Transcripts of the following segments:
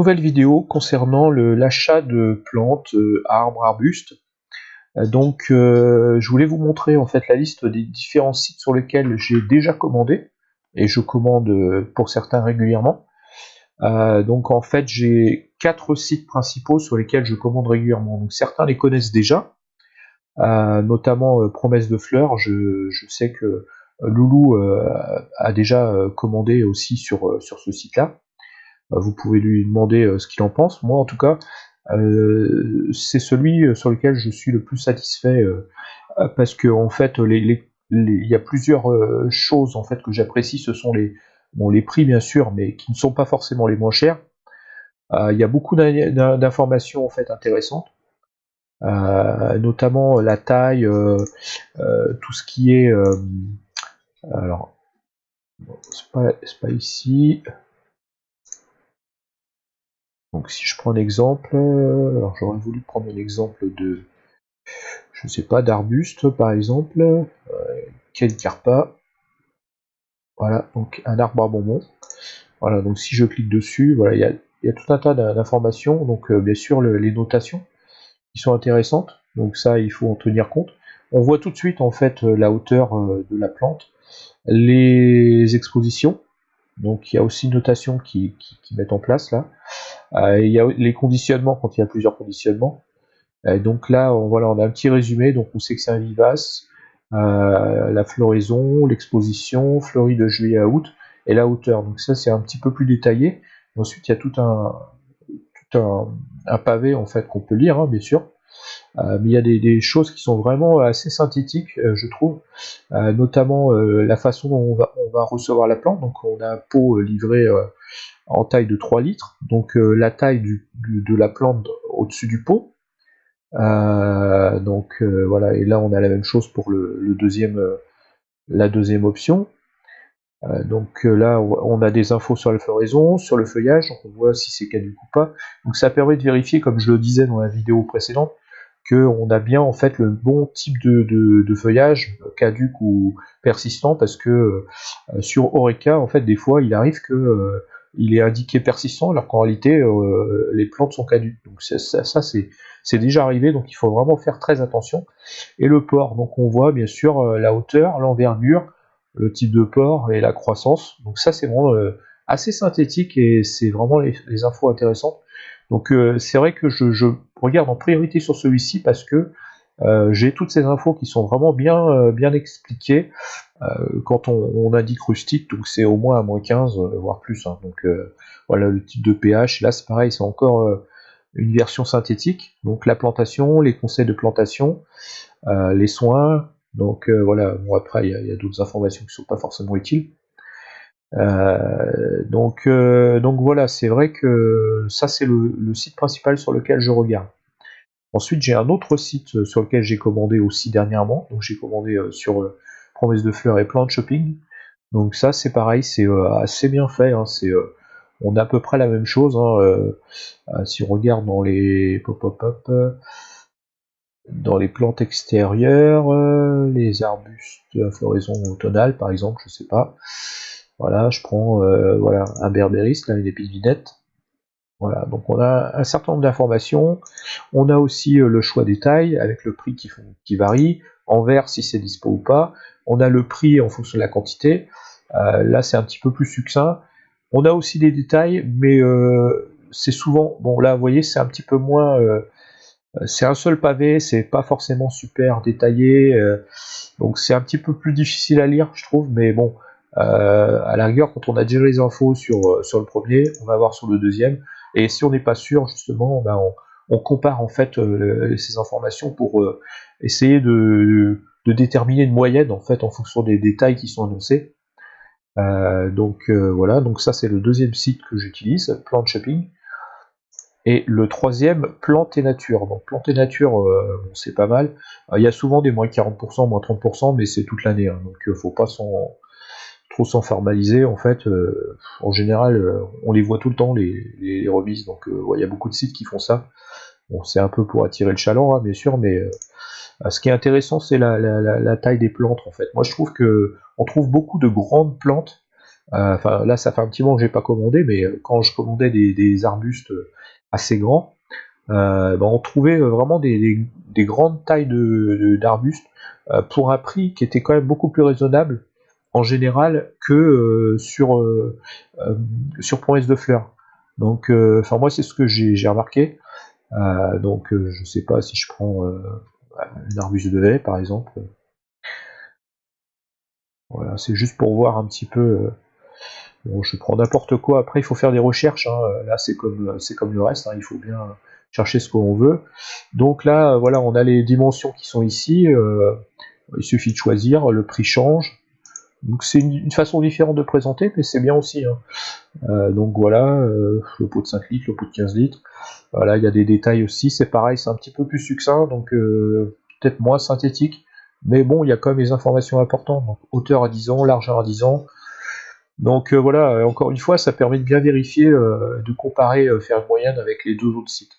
nouvelle vidéo concernant l'achat de plantes, euh, arbres, arbustes. Euh, donc je voulais vous montrer en fait la liste des différents sites sur lesquels j'ai déjà commandé et je commande pour certains régulièrement. donc en fait j'ai quatre sites principaux sur lesquels je commande régulièrement. Donc certains les connaissent déjà, notamment Promesse de Fleurs. Je, je, sais que Loulou a déjà commandé aussi sur, sur ce site-là. Bah, vous pouvez lui demander euh, ce qu'il en pense. Moi, en tout cas, euh, c'est celui euh, sur lequel je suis le plus satisfait parce que en fait, il y a plusieurs choses en fait que j'apprécie. Ce sont les les prix bien sûr, mais qui ne sont pas forcément les moins chers. il y a beaucoup d'informations en fait intéressantes. notamment la taille, tout ce qui est alors c'est pas ici donc si je prends un exemple, euh, alors j'aurais voulu prendre un exemple de, je sais pas, d'arbuste par exemple, euh, carpa, voilà, donc un arbre à bonbons. Voilà, donc si je clique dessus, voilà, il y a, tout un tas d'informations, donc euh, bien sûr les notations qui sont intéressantes, donc ça il faut en tenir compte. On voit tout de suite en fait la hauteur de la plante, les expositions, donc il y a aussi une notation qui, qui, met en place là. Euh, il y a les conditionnements quand il y a plusieurs conditionnements. Donc là, on, voilà, on a un petit résumé. Donc on sait que c'est un vivace, euh, la floraison, l'exposition, fleurie de juillet à août, et la hauteur. Donc ça, c'est un petit peu plus détaillé. ensuite, il y a tout un, tout un, pavé en fait qu'on peut lire, hein, bien sûr. Euh, mais il y a des, choses qui sont vraiment assez synthétiques, je trouve, notamment la façon dont on va, on va, recevoir la plante. Donc on a un pot livré en taille de 3 litres, donc la taille de la plante au-dessus du pot. donc voilà, et là on a la même chose pour le, deuxième, la deuxième option. donc là, on a des infos sur la floraison, sur le feuillage, on voit si c'est caduc ou pas. Donc ça permet de vérifier, comme je le disais dans la vidéo précédente, qu'on a bien en fait le bon type de, feuillage caduc ou persistant parce que euh, sur Oreca en fait des fois il arrive que euh, il est indiqué persistant alors qu'en réalité euh, les plantes sont caduques. Donc ça, c'est déjà arrivé donc il faut vraiment faire très attention. Et le port donc on voit bien sûr la hauteur l'envergure le type de port et la croissance. Donc ça c'est vraiment assez synthétique et c'est vraiment les, infos intéressantes. Donc c'est vrai que je regarde en priorité sur celui-ci parce que euh, j'ai toutes ces infos qui sont vraiment bien, euh, bien expliquées euh, quand on, indique rustique, donc c'est au moins à moins 15, voire plus. Hein. donc voilà le type de pH, là c'est pareil, c'est encore une version synthétique, donc la plantation, les conseils de plantation, les soins, donc voilà, bon après il y a, d'autres informations qui ne sont pas forcément utiles. donc, donc voilà, c'est vrai que ça c'est le, site principal sur lequel je regarde. Ensuite, j'ai un autre site euh, sur lequel j'ai commandé aussi dernièrement. Donc, j'ai commandé euh, sur euh, Promesse de Fleurs et Plant Shopping. Donc, ça, c'est pareil, c'est assez bien fait. Hein. c'est, on a à peu près la même chose. Hein, si on regarde dans les pop, pop, dans les plantes extérieures, les arbustes à floraison automnale, par exemple, je sais pas. Voilà, je prends voilà un berbéris, là, une épidinette. Voilà, donc on a un certain nombre d'informations. On a aussi euh, le choix des tailles avec le prix qui, varie, en vert si c'est dispo ou pas. On a le prix en fonction de la quantité. Euh, là, c'est un petit peu plus succinct. On a aussi des détails, mais euh, c'est souvent. Bon, là, vous voyez, c'est un petit peu moins. c'est un seul pavé, c'est pas forcément super détaillé. donc, c'est un petit peu plus difficile à lire, je trouve, mais bon. à la rigueur, quand on a déjà les infos sur, sur le premier, on va voir sur le deuxième. Et si on n'est pas sûr, justement, ben on, compare en fait euh, ces informations pour euh, essayer de, déterminer une moyenne en fait en fonction des détails qui sont annoncés. Euh, donc voilà, donc ça c'est le deuxième site que j'utilise, Plant Shopping. Et le troisième, Plante et Nature. Donc Plante et Nature, c'est pas mal. Il y a souvent des moins 40%, moins 30%, mais c'est toute l'année, hein, donc faut pas s'en trop sans formaliser en fait euh, en général euh, on les voit tout le temps les, remises donc euh, il y a beaucoup de sites qui font ça. Bon c'est un peu pour attirer le chaland hein, bien sûr mais ce qui est intéressant c'est la, taille des plantes en fait. Moi je trouve que on trouve beaucoup de grandes plantes. Enfin, là, ça fait un petit moment que j'ai pas commandé, mais quand je commandais des, arbustes assez grands, ben, on trouvait vraiment des, grandes tailles d'arbustes de, pour un prix qui était quand même beaucoup plus raisonnable en général que sur, sur promesse de fleurs. Donc, enfin moi c'est ce que j'ai remarqué. donc je sais pas si je prends une arbuste de haie par exemple. Voilà, c'est juste pour voir un petit peu. Euh, bon, je prends n'importe quoi. Après, il faut faire des recherches. Hein. Là, c'est comme, c'est comme le reste. Hein. Il faut bien chercher ce qu'on veut. Donc là, voilà, on a les dimensions qui sont ici. Euh, il suffit de choisir. Le prix change. Donc c'est une, façon différente de présenter, mais c'est bien aussi. Hein. Euh, donc voilà, le pot de 5 litres, le pot de 15 litres. Voilà, il y a des détails aussi. C'est pareil, c'est un petit peu plus succinct, donc peut-être moins synthétique. Mais bon, il y a quand même des informations importantes. Donc, hauteur à 10 ans, largeur à 10 ans. Donc euh, voilà, encore une fois, ça permet de bien vérifier, euh, de comparer, euh, faire moyenne avec les deux autres sites.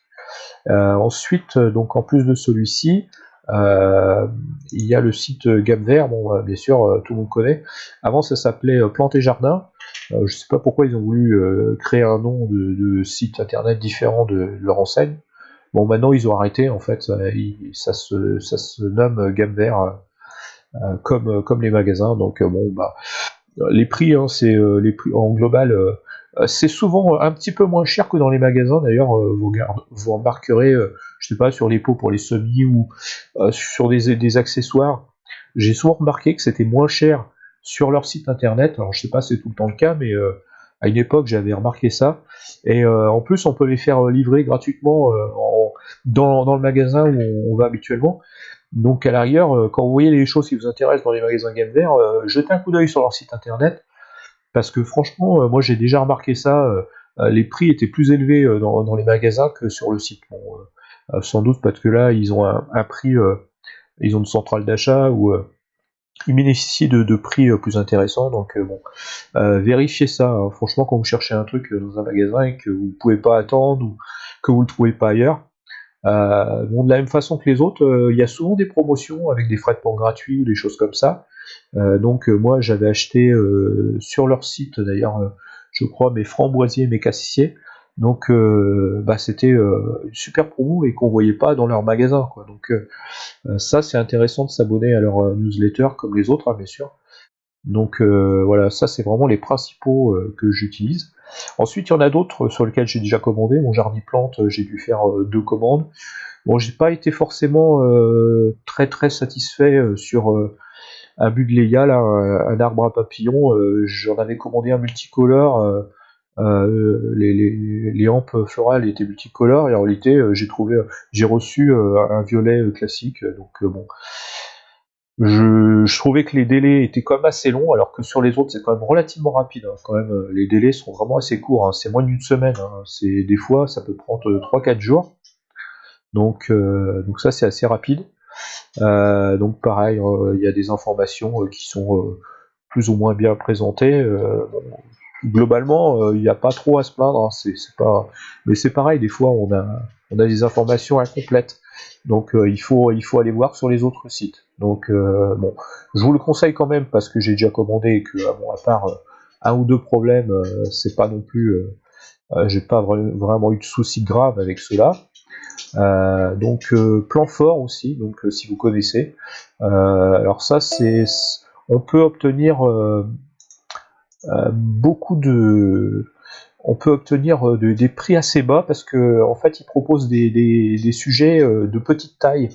ensuite, donc en plus de celui-ci, il y a le site Gamme Vert, bon bien sûr tout le monde connaît. Avant ça s'appelait Plantes et Jardin. je ne sais pas pourquoi ils ont voulu créer un nom de, site internet différent de leur enseigne. Bon, maintenant ils ont arrêté, en fait, ça, se, ça se, nomme gamme vert euh, euh, comme, comme les magasins. Donc, euh, bon, bah, les prix, hein, c'est les prix en global. C'est souvent un petit peu moins cher que dans les magasins. D'ailleurs, vous, vous remarquerez, je sais pas, sur les pots pour les semis ou sur des, accessoires. J'ai souvent remarqué que c'était moins cher sur leur site internet. Alors, je sais pas, c'est tout le temps le cas, mais à une époque, j'avais remarqué ça. Et en plus, on peut les faire livrer gratuitement en dans, le magasin où on, va habituellement. Donc à l'arrière, euh, quand vous voyez les choses qui vous intéressent dans les magasins Game Vert, euh, jetez un coup d'œil sur leur site internet, parce que franchement, euh, moi j'ai déjà remarqué ça, les prix étaient plus élevés dans, les magasins que sur le site. sans doute parce que là, ils ont un, prix, ils ont une centrale d'achat où ils bénéficient de, prix plus intéressants. Donc bon, vérifiez ça. Hein. Franchement, quand vous cherchez un truc dans un magasin et que vous ne pouvez pas attendre ou que vous ne le trouvez pas ailleurs, euh, de la même façon que les autres, euh, il y a souvent des promotions avec des frais de port gratuits ou des choses comme ça. Euh, donc moi j'avais acheté sur leur site d'ailleurs, je crois, mes framboisiers, mes cassissiers. Donc bah, c'était super promo et qu'on voyait pas dans leur magasin. Quoi. Donc ça c'est intéressant de s'abonner à leur newsletter comme les autres, hein, bien sûr. Donc voilà, ça c'est vraiment les principaux que j'utilise. Ensuite, il y en a d'autres sur lesquels j'ai déjà commandé. Mon jardin plante, euh, j'ai dû faire euh, deux commandes. Bon, j'ai pas été forcément euh, très très satisfait sur un but de Léa, un, arbre à papillons. J'en avais commandé un multicolore. les, les, les, hampes florales étaient multicolores et en réalité j'ai trouvé j'ai reçu un violet classique donc bon je, trouvais que les délais étaient quand même assez longs, alors que sur les autres c'est quand même relativement rapide. Hein. Quand même, les délais sont vraiment assez courts. Hein. C'est moins d'une semaine. Hein. C'est des fois ça peut prendre 3-4 jours. Donc, euh, donc ça c'est assez rapide. Euh, donc pareil, euh, il y a des informations qui sont plus ou moins bien présentées. globalement, il n'y a pas trop à se plaindre. Pas, mais c'est pareil. Des fois, on a, des informations incomplètes. Donc il faut, aller voir sur les autres sites. Donc euh, bon, je vous le conseille quand même parce que j'ai déjà commandé et que euh, à part euh, un ou deux problèmes, c'est pas non plus, j'ai pas vraiment eu de soucis graves avec cela. Donc plan fort aussi, donc si vous connaissez. alors ça c'est, on peut obtenir beaucoup de, on peut obtenir des prix assez bas parce que en fait ils proposent des, sujets de petite taille.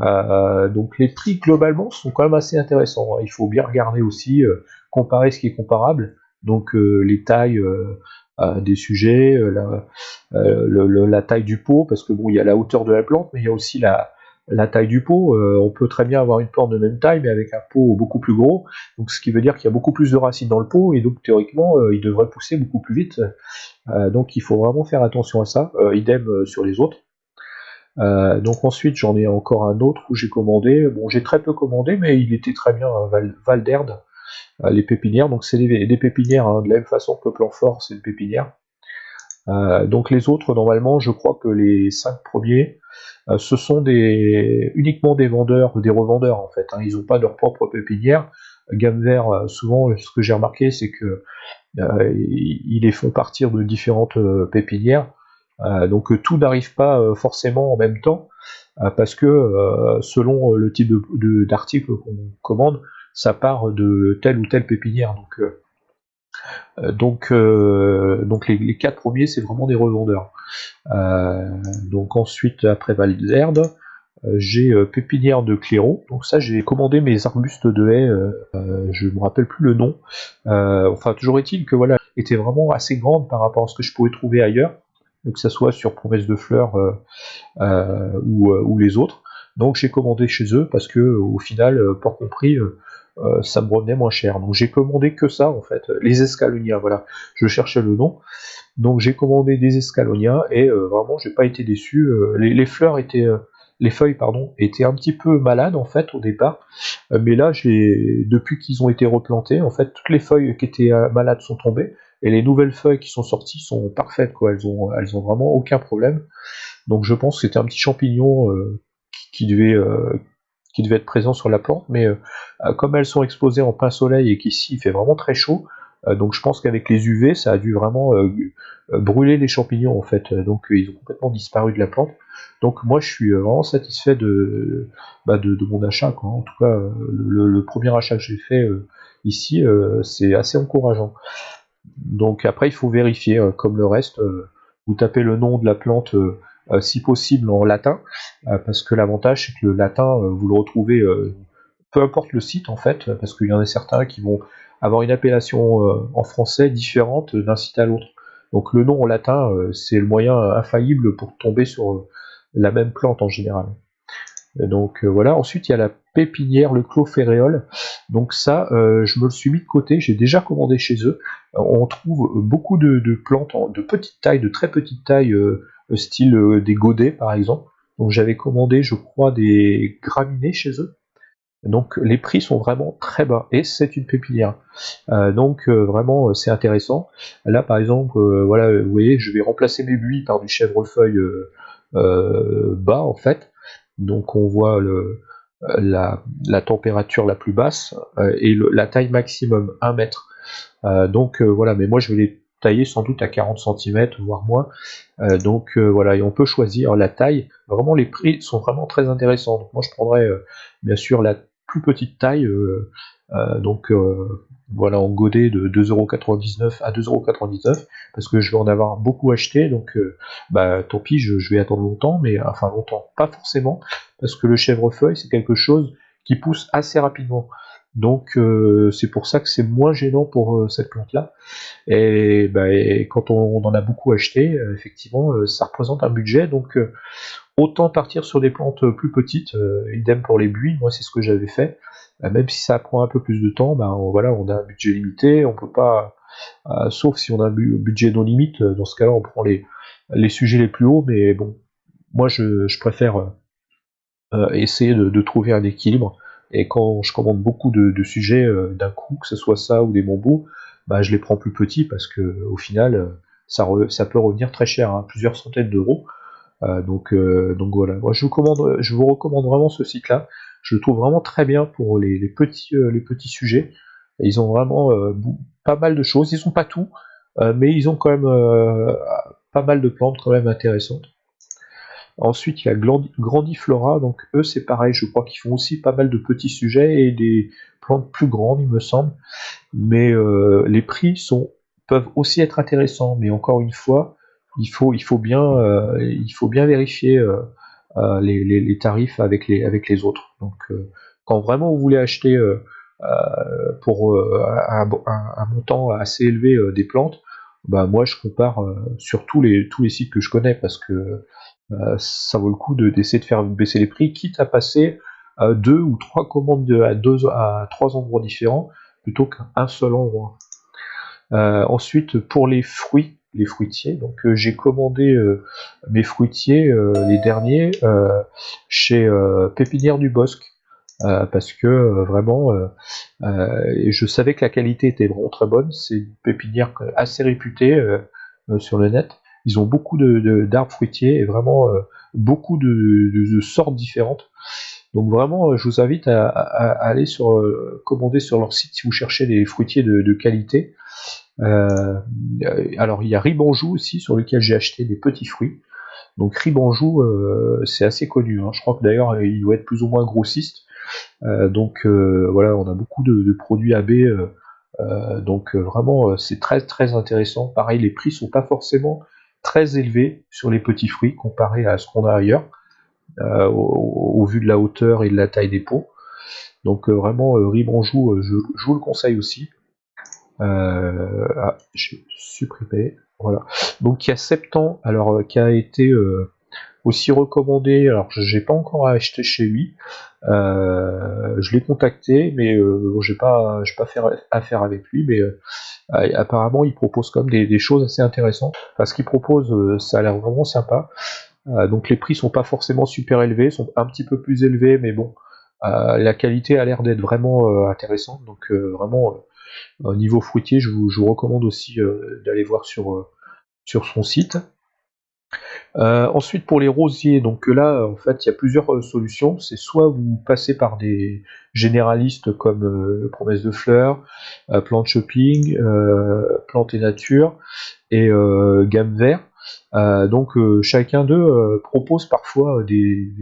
Euh, donc les prix globalement sont quand même assez intéressants. Hein. Il faut bien regarder aussi, euh, comparer ce qui est comparable. Donc euh, les tailles des sujets, la, taille du pot, parce que bon, il y a la hauteur de la plante, mais il y a aussi la, taille du pot. on peut très bien avoir une plante de même taille, mais avec un pot beaucoup plus gros. Donc ce qui veut dire qu'il y a beaucoup plus de racines dans le pot, et donc théoriquement, il devrait pousser beaucoup plus vite. donc il faut vraiment faire attention à ça. idem sur les autres. Euh, donc ensuite j'en ai encore un autre où j'ai commandé, bon j'ai très peu commandé mais il était très bien Val, Val euh, les pépinières, donc c'est des, pépinières hein, de la même façon que le plan fort c'est une pépinière. Euh, donc les autres normalement je crois que les cinq premiers ce sont des uniquement des vendeurs, des revendeurs en fait, hein. ils n'ont pas leur propre pépinière, gamme vert, souvent ce que j'ai remarqué c'est que ils les font partir de différentes pépinières. donc tout n'arrive pas forcément en même temps parce que selon le type d'article qu'on commande, ça part de telle ou telle pépinière. Donc euh, donc, euh, donc les, quatre premiers, c'est vraiment des revendeurs. Euh, donc ensuite, après Valderde, j'ai Pépinière de Claireau. Donc ça, j'ai commandé mes arbustes de haies. je me rappelle plus le nom. enfin, toujours est-il que voilà, était vraiment assez grande par rapport à ce que je pouvais trouver ailleurs, que ce soit sur Promesse de Fleurs ou, ou, les autres. Donc j'ai commandé chez eux parce que au final, pas compris, euh, ça me revenait moins cher. Donc j'ai commandé que ça en fait, les escalonias, voilà, je cherchais le nom. Donc j'ai commandé des escalonias et euh, vraiment j'ai pas été déçu. Euh, les, fleurs étaient, les feuilles pardon, étaient un petit peu malades en fait au départ, mais là depuis qu'ils ont été replantés, en fait toutes les feuilles qui étaient malades sont tombées et les nouvelles feuilles qui sont sorties sont parfaites quoi. Elles ont, elles ont vraiment aucun problème. Donc je pense que c'était un petit champignon qui, devait qui devait être présent sur la plante, mais euh, euh, comme elles sont exposées en plein soleil et qu'ici il fait vraiment très chaud, euh, donc je pense qu'avec les UV, ça a dû vraiment brûler les champignons en fait. Donc ils ont complètement disparu de la plante. Donc moi je suis vraiment satisfait de, bah, de, mon achat. En tout cas, le, premier achat que j'ai fait ici, c'est assez encourageant. Donc après il faut vérifier, comme le reste, vous tapez le nom de la plante si possible en latin, euh, parce que l'avantage c'est que le latin, euh, vous le retrouvez, peu importe le site en fait, parce qu'il y en a certains qui vont avoir une appellation en français différente d'un site à l'autre. Donc le nom en latin, c'est le moyen infaillible pour tomber sur la même plante en général. Donc voilà, ensuite il y a la pépinière, le clos. Donc ça, je me le suis mis de côté, j'ai déjà commandé chez eux. on trouve beaucoup de, plantes de petite taille, de très petite taille, style euh, des godets par exemple. Donc j'avais commandé, je crois, des graminées chez eux. Donc les prix sont vraiment très bas et c'est une pépinière. Euh, donc euh, vraiment c'est intéressant. Là par exemple, voilà, vous voyez, je vais remplacer mes buis par du chèvrefeuille bas en fait. Donc on voit le, la, température la plus basse et la taille maximum 1 mètre. donc voilà, mais moi je vais les taillé sans doute à 40 cm, voire moins. Euh, donc euh, voilà, et on peut choisir la taille. Vraiment, les prix sont vraiment très intéressants. Moi, je prendrais euh, bien sûr la plus petite taille. donc voilà, en godet de 2,99€ à 2,99€ parce que je vais en avoir beaucoup acheté. Donc bah tant pis, je, je vais attendre longtemps, mais enfin longtemps, pas forcément, parce que le chèvrefeuille, c'est quelque chose qui pousse assez rapidement. Donc euh, c'est pour ça que c'est moins gênant pour euh, cette plante-là. Et, bah, quand on, en a beaucoup acheté, euh, effectivement, ça représente un budget. Donc autant partir sur des plantes plus petites. idem pour les buis. Moi c'est ce que j'avais fait. même si ça prend un peu plus de temps, bah, voilà, on a un budget limité. On peut pas, sauf si on a un budget non limite. Dans ce cas-là, on prend les, les sujets les plus hauts. Mais bon, moi je, préfère essayer de trouver un équilibre et quand je commande beaucoup de, sujets euh, d'un coup, que ce soit ça ou des bambous, bah, je les prends plus petits parce que au final, euh, ça, ça peut revenir très cher, hein, plusieurs centaines d'euros. Euh, donc, donc voilà. Moi, je vous, commande, je vous recommande vraiment ce site-là. Je le trouve vraiment très bien pour les, petits, les petits sujets. Ils ont vraiment pas mal de choses. Ils sont pas tout, mais ils ont quand même pas mal de plantes quand même intéressantes. Ensuite, il y a Grandiflora, donc eux c'est pareil, je crois qu'ils font aussi pas mal de petits sujets et des plantes plus grandes, il me semble. Mais euh, les prix sont, peuvent aussi être intéressants, mais encore une fois, il faut, il faut, bien, euh, il faut bien vérifier euh, les, tarifs avec les, avec les autres. Donc quand vraiment vous voulez acheter pour un, montant assez élevé des plantes, bah moi je compare sur tous les, tous les sites que je connais parce que ça vaut le coup d'essayer de, faire baisser les prix, quitte à passer à deux ou trois commandes à, deux, à trois endroits différents plutôt qu'un seul endroit. Euh, ensuite, pour les fruits, les fruitiers, donc euh, j'ai commandé mes fruitiers, les derniers, chez Pépinière du Bosque. parce que vraiment, je savais que la qualité était vraiment très bonne. C'est une pépinière assez réputée sur le net. Ils ont beaucoup d'arbres fruitiers et vraiment euh, beaucoup de, sortes différentes. Donc vraiment, je vous invite à, aller sur commander sur leur site si vous cherchez des fruitiers de, qualité. alors il y a Ribanjou aussi sur lequel j'ai acheté des petits fruits. Donc Ribanjou, c'est assez connu. Hein. Je crois que d'ailleurs il doit être plus ou moins grossiste. donc voilà, on a beaucoup de, de produits AB euh, donc euh, vraiment, euh, c'est très très intéressant. Pareil, les prix sont pas forcément très élevés sur les petits fruits comparé à ce qu'on a ailleurs, au, vu de la hauteur et de la taille des pots. Donc vraiment, Ribanjou, je, je, vous le conseille aussi. ah, j'ai supprimé. Voilà. Donc il y a 7 ans, alors qui a été aussi recommandé. Alors, j'ai pas encore acheté chez lui. Euh, je l'ai contacté, mais euh, j'ai pas, pas fait affaire avec lui. Mais euh, apparemment, il propose comme des, des, choses assez intéressantes. Parce qu'il propose, ça a l'air vraiment sympa. donc, les prix sont pas forcément super élevés, sont un petit peu plus élevés, mais bon, la qualité a l'air d'être vraiment intéressante. Donc, vraiment, au niveau fruitier, je vous, je vous recommande aussi d'aller voir sur sur son site. Euh, ensuite pour les rosiers, donc là en fait il y a plusieurs euh, solutions. C'est soit vous passez par des généralistes comme euh, Promesse de Fleurs, Plante Shopping, Plante et Nature et Gamme Vert. donc chacun d'eux propose parfois des,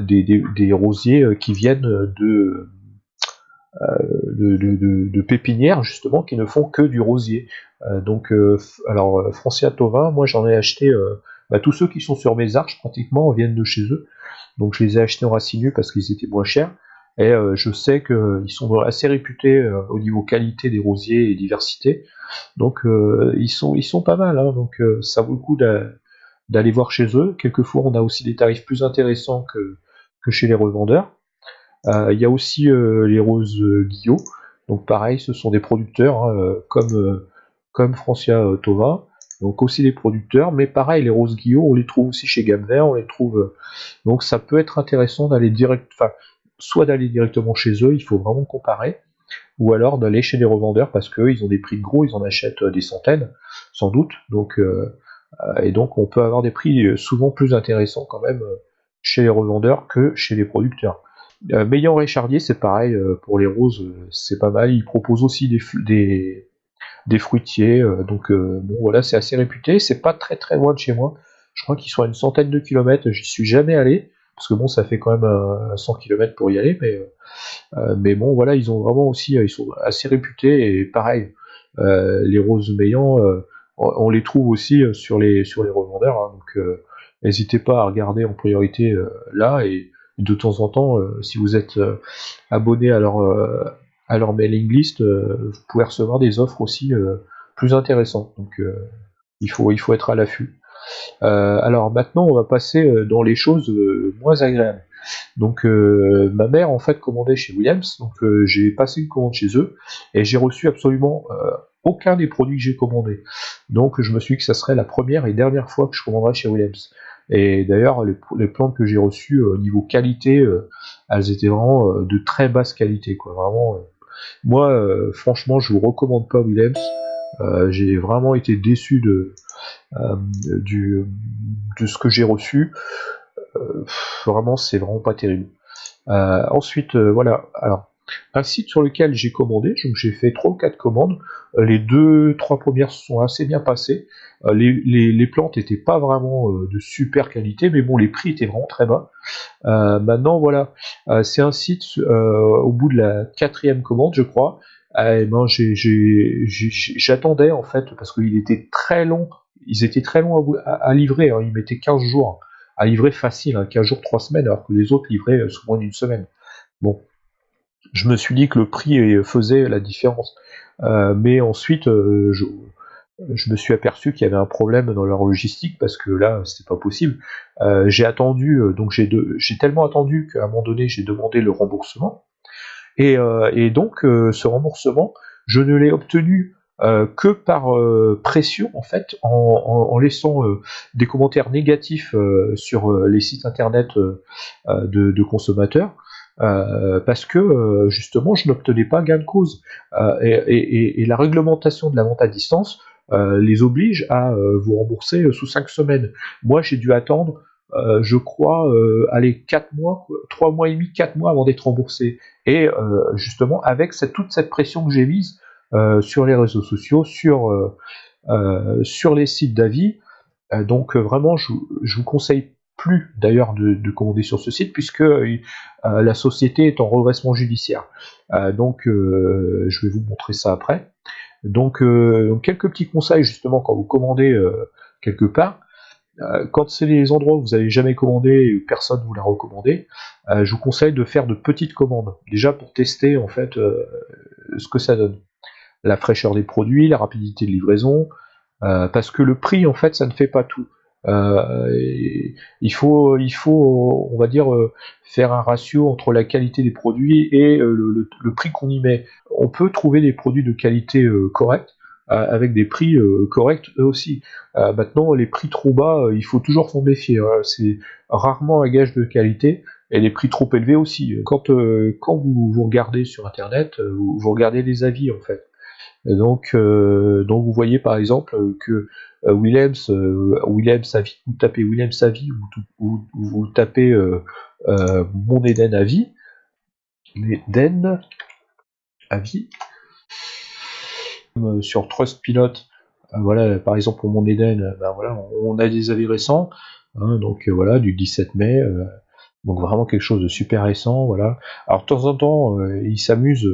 des, rosiers qui viennent de, de, pépinières justement qui ne font que du rosier. donc alors Francia Tovin, moi j'en ai acheté bah, tous ceux qui sont sur mes arches pratiquement viennent de chez eux. Donc je les ai achetés en racine parce qu'ils étaient moins chers. Et euh, je sais qu'ils sont assez réputés euh, au niveau qualité des rosiers et diversité. Donc euh, ils, sont, pas mal. Hein. donc ça vaut le coup d'aller voir chez eux. Quelquefois on a aussi des tarifs plus intéressants que chez les revendeurs. Il y a aussi les roses Guillot. Donc pareil, ce sont des producteurs hein, comme, comme Francia Tova donc aussi les producteurs, mais pareil, les roses Guillaume, on les trouve aussi chez Gamme on les trouve. Euh, donc ça peut être intéressant d'aller direct, soit d'aller directement chez eux, il faut vraiment comparer, ou alors d'aller chez les revendeurs parce qu'ils ont des prix de gros, ils en achètent euh, des centaines, sans doute. Donc euh, et donc on peut avoir des prix souvent plus intéressants quand même chez les revendeurs que chez les producteurs. Euh, Meillan Richardier, c'est pareil pour les roses, c'est pas mal. Ils proposent aussi des, fruitiers. Euh, donc euh, bon voilà, c'est assez réputé. C'est pas très très loin de chez moi. Je crois qu'ils sont à une centaine de kilomètres. J'y suis jamais allé parce que bon, ça fait quand même 100 km pour y aller, mais euh, mais bon voilà, ils ont vraiment aussi, ils sont assez réputés et pareil, les roses meillants, on, les trouve aussi sur les sur les revendeurs, hein. donc n'hésitez pas à regarder en priorité là et de temps en temps, si vous êtes abonné à leur à leur mailing list, euh, vous pouvez recevoir des offres aussi euh, plus intéressantes. Donc euh, il, faut, il faut être à l'affût. alors maintenant, on va passer dans les choses moins agréables. Donc ma mère en fait commandait chez Williams, donc j'ai passé une commande chez eux et j'ai reçu absolument aucun des produits que j'ai commandés. Donc je me suis dit que ça serait la première et dernière fois que je commanderais chez Williams. Et d'ailleurs les, plantes que j'ai reçues au niveau qualité, elles étaient vraiment de très basse qualité, quoi. Vraiment moi, euh, franchement, je vous recommande pas Williams. Euh, j'ai vraiment été déçu de, euh, de ce que j'ai reçu. vraiment, c'est vraiment pas terrible. ensuite, voilà. Alors, un site sur lequel j'ai commandé, j'ai fait 3 ou 4 commandes, les deux, trois premières sont assez bien passées, les, plantes n'étaient pas vraiment de super qualité, mais bon, les prix étaient vraiment très bas. maintenant, voilà, c'est un site au bout de la quatrième commande, je crois, eh ben, j'attendais en fait, parce qu'il était très long, ils étaient très longs à, livrer, hein. ils mettaient 15 jours à livrer facile, 15 hein, jours, 3 semaines, alors que les autres livraient souvent une semaine. Bon, je me suis dit que le prix faisait la différence. Euh, mais ensuite, euh, je, me suis aperçu qu'il y avait un problème dans leur logistique parce que là, c'était pas possible. Euh, j'ai attendu, donc j'ai tellement attendu qu'à un moment donné, j'ai demandé le remboursement. Et, donc, ce remboursement, je ne l'ai obtenu que par pression en fait, en, laissant des commentaires négatifs sur les sites internet de, consommateurs. Euh, parce que euh, justement je n'obtenais pas gain de cause. Euh, et, la réglementation de la vente à distance les oblige à vous rembourser sous 5 semaines. Moi j'ai dû attendre je crois, aller 4 mois, 3 mois et demi, 4 mois avant d'être remboursé. Et justement, avec toute cette pression que j'ai mise sur les réseaux sociaux, sur, sur les sites d'avis, donc vraiment, je, je vous conseille plus d'ailleurs de, commander sur ce site puisque euh, la société est en redressement judiciaire. Euh, donc euh, je vais vous montrer ça après. Donc, quelques petits conseils justement quand vous commandez quelque part. quand c'est les endroits où vous n'avez jamais commandé et personne ne vous l'a recommandé, je vous conseille de faire de petites commandes. Déjà pour tester en fait ce que ça donne. La fraîcheur des produits, la rapidité de livraison, parce que le prix en fait ça ne fait pas tout. Euh, il faut, il faut, on va dire, euh, faire un ratio entre la qualité des produits et euh, le, prix qu'on y met. On peut trouver des produits de qualité correcte avec des prix corrects eux aussi. maintenant, les prix trop bas, il faut toujours s'en méfier. Hein. C'est rarement un gage de qualité et les prix trop élevés aussi. Quand, quand vous, vous regardez sur Internet, vous, vous regardez les avis en fait. Donc, donc vous voyez par exemple que euh, Williams, euh, Williams Avi, vous tapez Williams Avi ou, vous tapez euh, Mon Eden Avi, Eden Avi, sur Trustpilot, voilà, par exemple pour Mon Eden, ben voilà, on, a des avis récents, hein, donc voilà, du 17 mai, donc vraiment quelque chose de super récent, voilà. Alors de temps en temps, ils s'amusent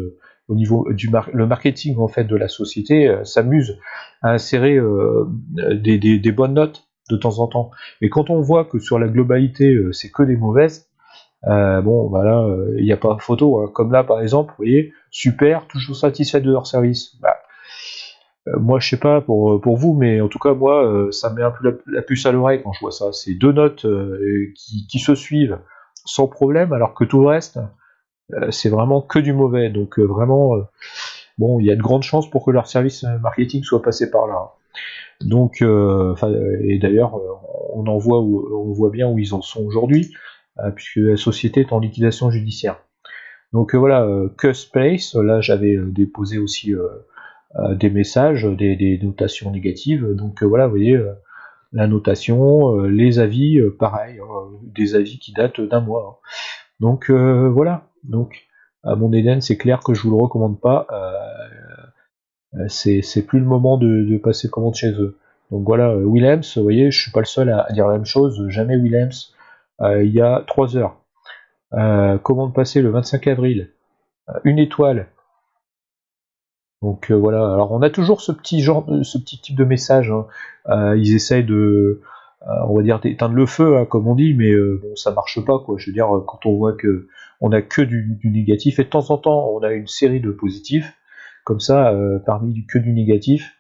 au niveau du le marketing en fait de la société euh, s'amuse à insérer euh, des, bonnes notes de temps en temps. Mais quand on voit que sur la globalité euh, c'est que des mauvaises, bon voilà, il n'y a pas photo. Hein. Comme là par exemple, vous voyez, super, toujours satisfait de leur service. Bah, moi je sais pas pour, vous, mais en tout cas moi ça me met un peu la, puce à l'oreille quand je vois ça. C'est deux notes qui, qui, se suivent sans problème, alors que tout le reste, c'est vraiment que du mauvais. Donc euh, vraiment, euh, bon, il y a de grandes chances pour que leur service marketing soit passé par là. Donc, et d'ailleurs, on en voit on voit bien où ils en sont aujourd'hui, puisque la société est en liquidation judiciaire. Donc voilà, que space, là j'avais déposé aussi des messages, des, notations négatives. Donc voilà, vous voyez, la notation, les avis, pareil, hein, des avis qui datent d'un mois. Donc voilà, donc, à mon Eden, c'est clair que je vous le recommande pas. Euh, euh, c'est plus le moment de, passer commande chez eux. Donc voilà, euh, Williams, vous voyez, je suis pas le seul à, dire la même chose. Jamais Williams. il y a 3 heures. commande passée le 25 avril. une étoile. Donc voilà, alors on a toujours ce petit genre, ce petit type de message. Hein. ils essayent de, euh, on va dire d'éteindre le feu, hein, comme on dit, mais euh, bon, ça marche pas, quoi. Je veux dire, quand on voit que on a que du, négatif, et de temps en temps, on a une série de positifs, comme ça, euh, parmi que du négatif.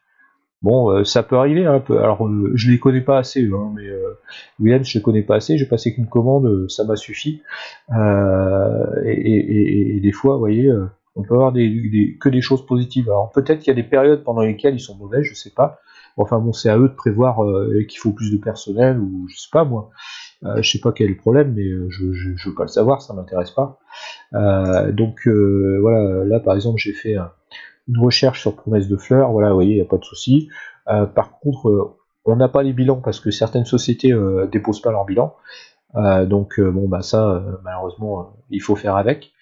Bon, ça peut arriver un peu. Alors, je les connais pas assez, hein, mais William, je les connais pas assez. J'ai passé qu'une commande, ça m'a suffi. Et, des fois, vous voyez, on peut avoir que des choses positives. Alors, peut-être qu'il y a des périodes pendant lesquelles ils sont mauvais, je sais pas. Enfin bon, c'est à eux de prévoir euh, qu'il faut plus de personnel ou je sais pas moi. Euh, je sais pas quel est le problème, mais euh, je, je, veux pas le savoir, ça m'intéresse pas. donc voilà, là par exemple j'ai fait une recherche sur promesse de fleurs, voilà, vous voyez, il n'y a pas de souci. par contre, on n'a pas les bilans parce que certaines sociétés déposent pas leur bilan. donc bon bah ça malheureusement il faut faire avec.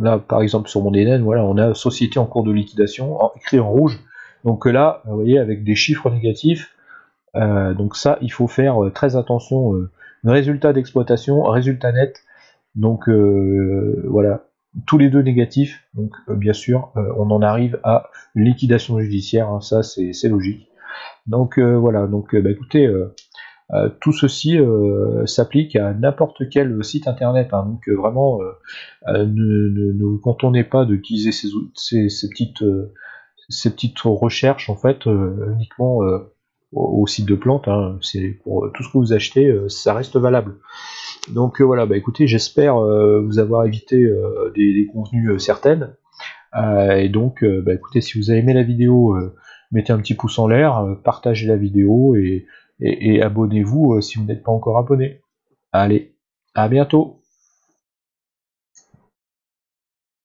Là, par exemple, sur mon Eden, voilà, on a société en cours de liquidation, écrit en rouge. Donc là, vous voyez, avec des chiffres négatifs. Euh, donc ça, il faut faire euh, très attention. Euh, résultat d'exploitation, résultat net. Donc voilà, tous les deux négatifs. Donc bien sûr, on en arrive à liquidation judiciaire. Hein, ça, c'est logique. Donc voilà. Donc bah, écoutez. Euh, tout ceci euh, s'applique à n'importe quel site internet. Hein. donc euh, vraiment, ne, vous contentez pas d'utiliser ces, ces, petites, ces petites recherches en fait uniquement au, site de plantes. Hein. c'est pour tout ce que vous achetez, ça reste valable. Donc voilà, bah écoutez, j'espère vous avoir évité des, contenus certaines. et donc, bah écoutez, si vous avez aimé la vidéo, mettez un petit pouce en l'air, partagez la vidéo et et, abonnez-vous euh, si vous n'êtes pas encore abonné. Allez, à bientôt